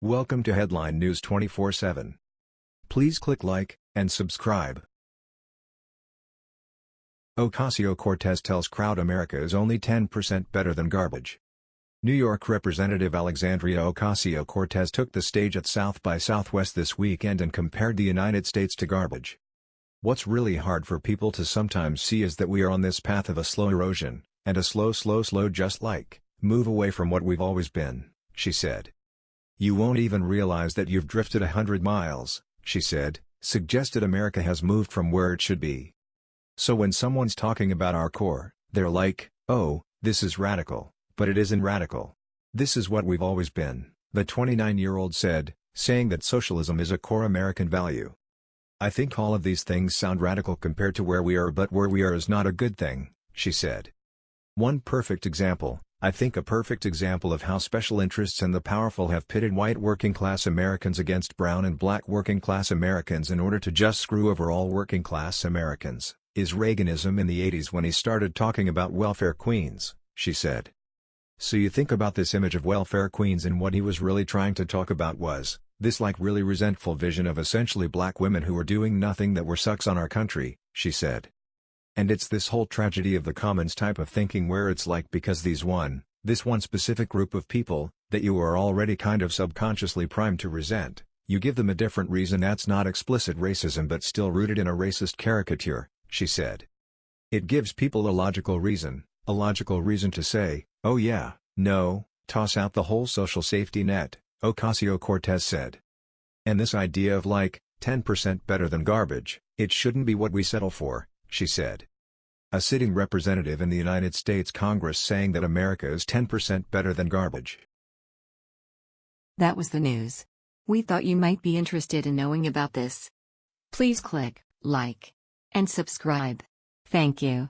Welcome to Headline News 24/7. Please click like and subscribe. Ocasio-Cortez tells crowd America is only 10% better than garbage. New York Representative Alexandria Ocasio-Cortez took the stage at South by Southwest this weekend and compared the United States to garbage. What's really hard for people to sometimes see is that we are on this path of a slow erosion, and a slow slow slow just like, move away from what we've always been, she said. You won't even realize that you've drifted a hundred miles, she said, suggested America has moved from where it should be. So when someone's talking about our core, they're like, oh, this is radical, but it isn't radical. This is what we've always been, the 29-year-old said, saying that socialism is a core American value. I think all of these things sound radical compared to where we are but where we are is not a good thing, she said. One perfect example, I think a perfect example of how special interests and the powerful have pitted white working-class Americans against brown and black working-class Americans in order to just screw over all working-class Americans, is Reaganism in the 80s when he started talking about welfare queens, she said. So you think about this image of welfare queens and what he was really trying to talk about was, this like really resentful vision of essentially black women who were doing nothing that were sucks on our country, she said. And it's this whole tragedy of the commons type of thinking where it's like because these one, this one specific group of people, that you are already kind of subconsciously primed to resent, you give them a different reason that's not explicit racism but still rooted in a racist caricature, she said. It gives people a logical reason, a logical reason to say, oh yeah, no, toss out the whole social safety net, Ocasio-Cortez said. And this idea of like, 10% better than garbage, it shouldn't be what we settle for, she said. A sitting representative in the United States Congress saying that America is 10% better than garbage. That was the news. We thought you might be interested in knowing about this. Please click like and subscribe. Thank you.